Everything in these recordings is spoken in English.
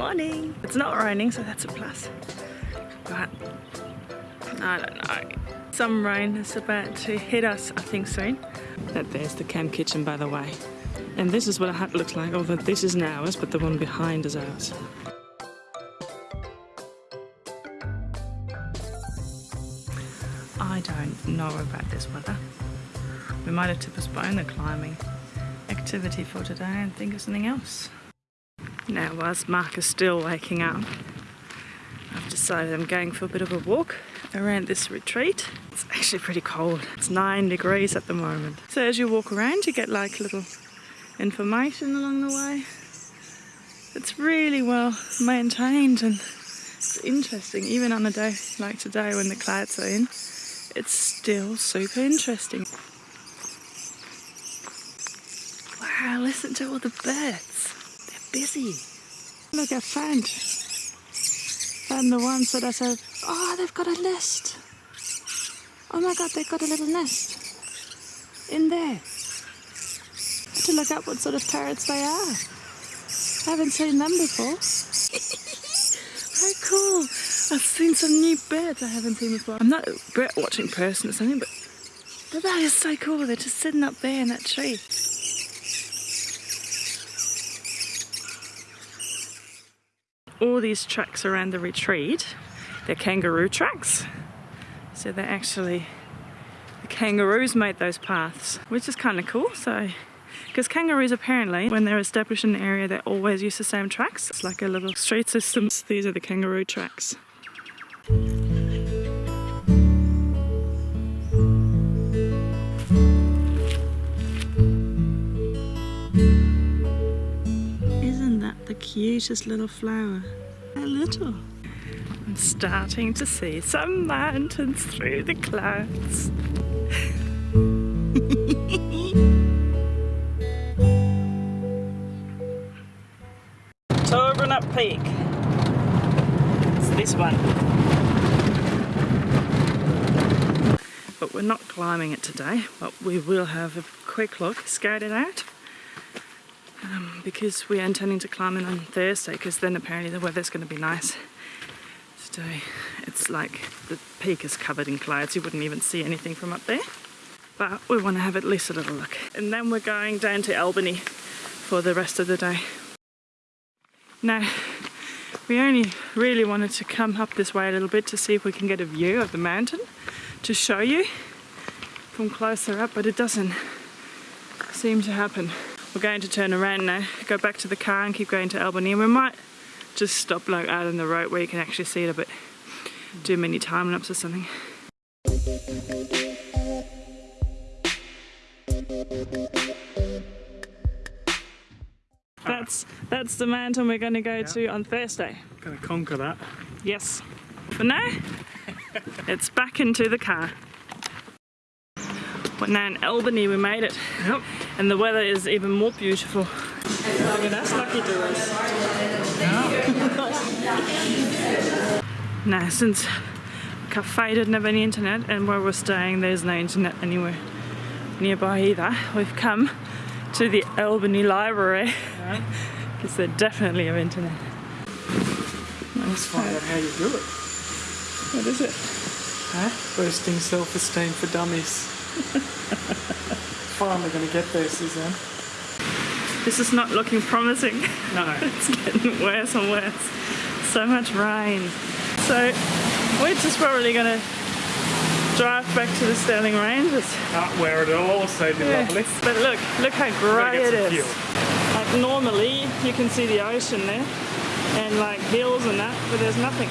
morning. It's not raining, so that's a plus. But I don't know. Some rain is about to hit us, I think soon. That there's the camp kitchen, by the way. And this is what a hut looks like, although this isn't ours, but the one behind is ours. I don't know about this weather. We might have to postpone the climbing activity for today and think of something else. Now, whilst Mark is still waking up, I've decided I'm going for a bit of a walk around this retreat. It's actually pretty cold. It's nine degrees at the moment. So as you walk around, you get like little information along the way. It's really well maintained and it's interesting. Even on a day like today when the clouds are in, it's still super interesting. Wow, listen to all the birds. Busy. Look, I found, found the ones that I said, oh, they've got a nest. Oh my God, they've got a little nest in there. To look up what sort of parrots they are. I haven't seen them before. How cool. I've seen some new birds I haven't seen before. I'm not a bird watching person or something, but, but that is so cool. They're just sitting up there in that tree. All these tracks around the retreat, they're kangaroo tracks. So they're actually, the kangaroos made those paths, which is kind of cool. So because kangaroos apparently, when they're established in an area, they always use the same tracks. It's like a little street system. These are the kangaroo tracks. Cutest little flower? A little. I'm starting to see some mountains through the clouds. Togerup Peak. It's this one. But we're not climbing it today, but we will have a quick look, scout it out. Um, because we are intending to climb it on Thursday, because then apparently the weather's going to be nice. Today it's like the peak is covered in clouds, you wouldn't even see anything from up there. But we want to have at least a little look. And then we're going down to Albany for the rest of the day. Now, we only really wanted to come up this way a little bit to see if we can get a view of the mountain to show you from closer up, but it doesn't seem to happen. We're going to turn around now, go back to the car and keep going to Albany, and we might just stop like out on the road where you can actually see it a bit, do many time lapse or something. That's that's the mountain we're going to go to on Thursday. Gonna conquer that. Yes. But now, it's back into the car. But now in Albany we made it. Yep. And the weather is even more beautiful. Look at us, lucky doers. Now, since cafe didn't have any internet and where we're staying there's no internet anywhere nearby either, we've come to the Albany Library because they definitely have internet. Let's find out how you do it. What is it? Huh? Boosting self-esteem for dummies. Finally gonna get there, Suzanne. This is not looking promising. No. It's getting worse and worse. So much rain. So we're just probably gonna drive back to the Stirling Ranges. Not where it'll also be lovely. But look, look how grey get it is. fuel. Like normally you can see the ocean there and like hills and that, but there's nothing.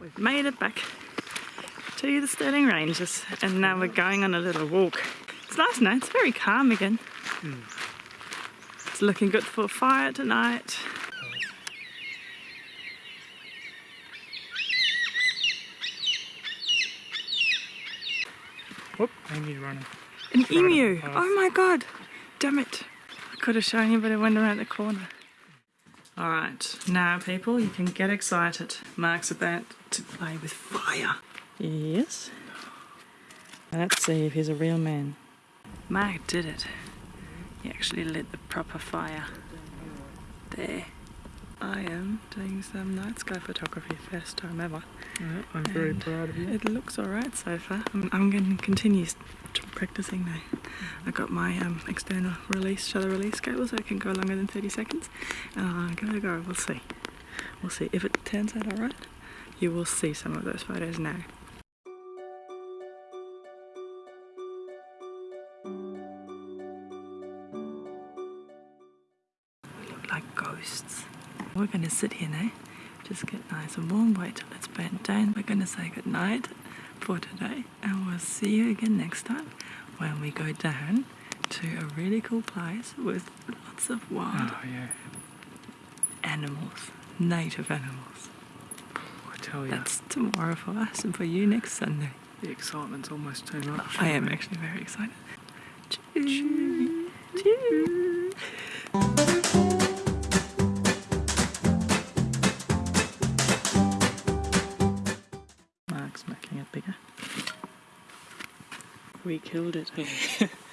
We've made it back to the Stirling Ranges and now we're going on a little walk. It's nice now, it's very calm again. It's looking good for a fire tonight. Whoop, emu running. An emu! Oh my god! Damn it! I could have shown you, but it went around the corner. Alright, now people, you can get excited. Mark's about to play with fire. Yes. Let's see if he's a real man. Mark did it. He actually lit the proper fire there. I am doing some night sky photography, first time ever. Yeah, I'm very And proud of you. It looks alright so far. I'm, I'm going to continue practicing now. I got my um, external release, shutter release cable so it can go longer than 30 seconds. And I'm going to go, we'll see. We'll see. If it turns out alright, you will see some of those photos now. Look like ghosts. We're going to sit here now, just get nice and warm, wait till it's bent down. We're going to say goodnight for today, and we'll see you again next time when we go down to a really cool place with lots of wild Oh yeah, animals, native animals. I tell you, That's tomorrow for us and for you next Sunday. the excitement's almost too much. I am actually very excited. Cheers. Cheers. We killed it.